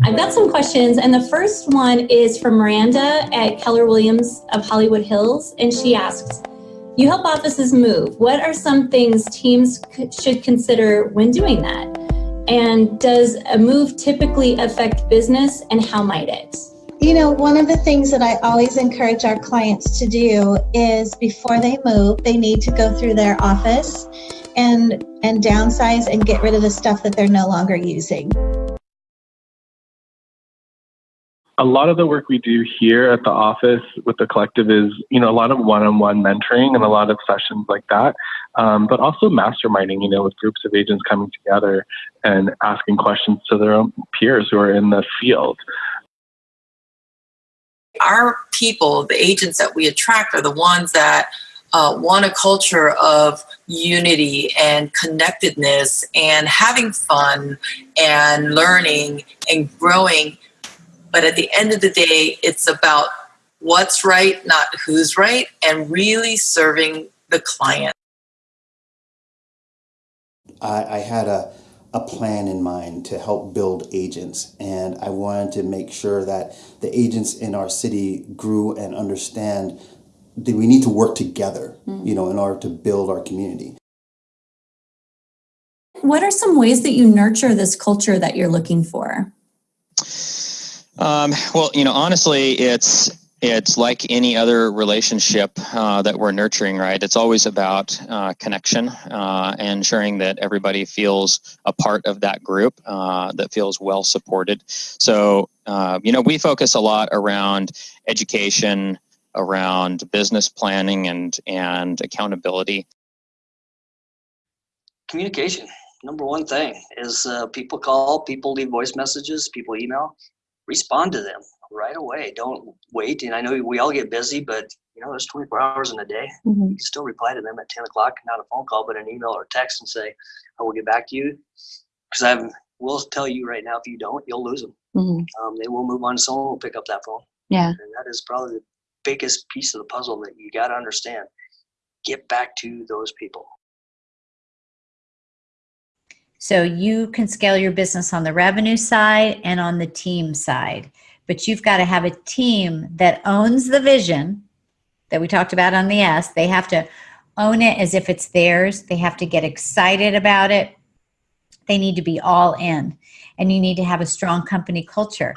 I've got some questions, and the first one is from Miranda at Keller Williams of Hollywood Hills, and she asks, you help offices move. What are some things teams should consider when doing that? And does a move typically affect business and how might it? You know, one of the things that I always encourage our clients to do is before they move, they need to go through their office and and downsize and get rid of the stuff that they're no longer using. A lot of the work we do here at the office with the collective is, you know, a lot of one-on-one mentoring and a lot of sessions like that, um, but also masterminding, you know, with groups of agents coming together and asking questions to their own peers who are in the field. Our people, the agents that we attract, are the ones that uh, want a culture of unity and connectedness and having fun and learning and growing but at the end of the day, it's about what's right, not who's right, and really serving the client. I, I had a, a plan in mind to help build agents, and I wanted to make sure that the agents in our city grew and understand that we need to work together, mm. you know, in order to build our community. What are some ways that you nurture this culture that you're looking for? Um, well, you know, honestly, it's it's like any other relationship uh, that we're nurturing, right? It's always about uh, connection uh, and ensuring that everybody feels a part of that group, uh, that feels well supported. So, uh, you know, we focus a lot around education, around business planning, and and accountability. Communication, number one thing is uh, people call, people leave voice messages, people email respond to them right away. Don't wait. And I know we all get busy, but you know, there's 24 hours in a day. Mm-hmm. You can still reply to them at 10 o'clock, not a phone call, but an email or text and say, I will get back to you. Because I will tell you right now, if you don't, you'll lose them. Mm-hmm. Um, they will move on. Someone will pick up that phone. Yeah. And that is probably the biggest piece of the puzzle that you got to understand. Get back to those people. So you can scale your business on the revenue side and on the team side, but you've got to have a team that owns the vision that we talked about on the S. They have to own it as if it's theirs. They have to get excited about it. They need to be all in and you need to have a strong company culture.